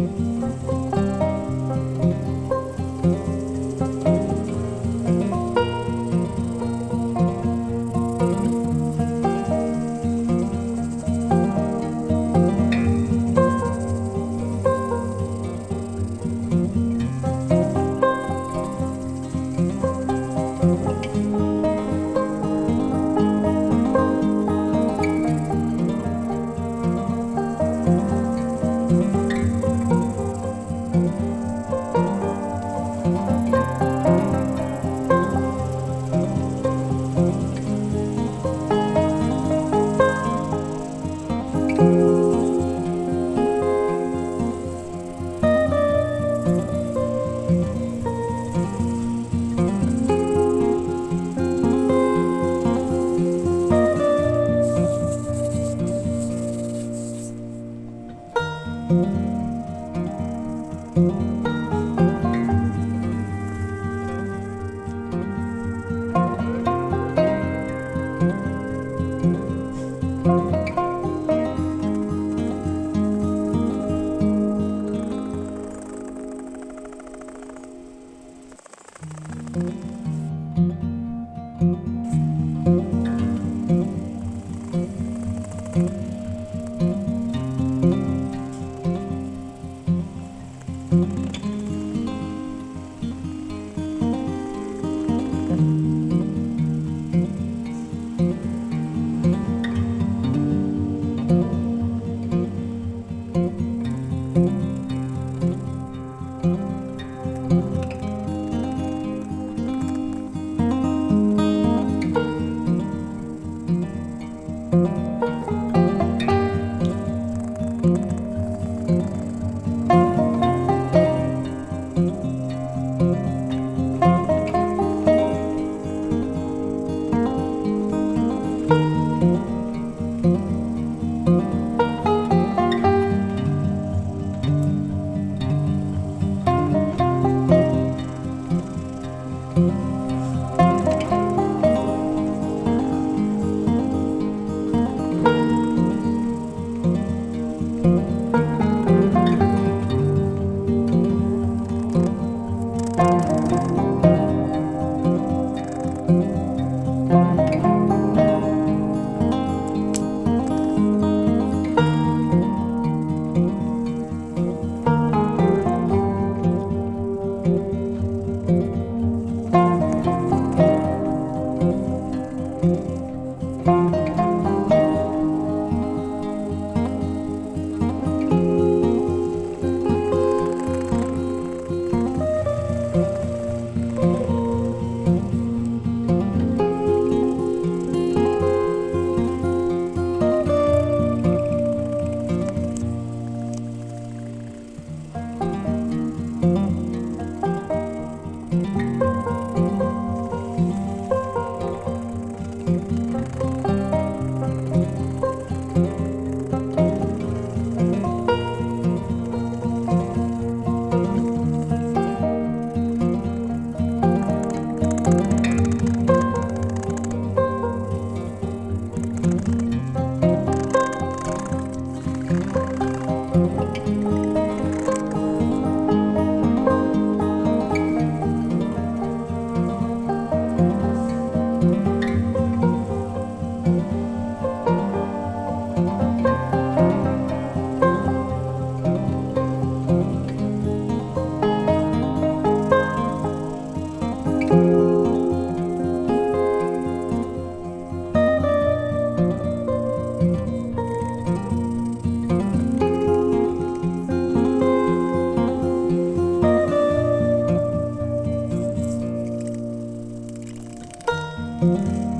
Thank thank mm -hmm. you Música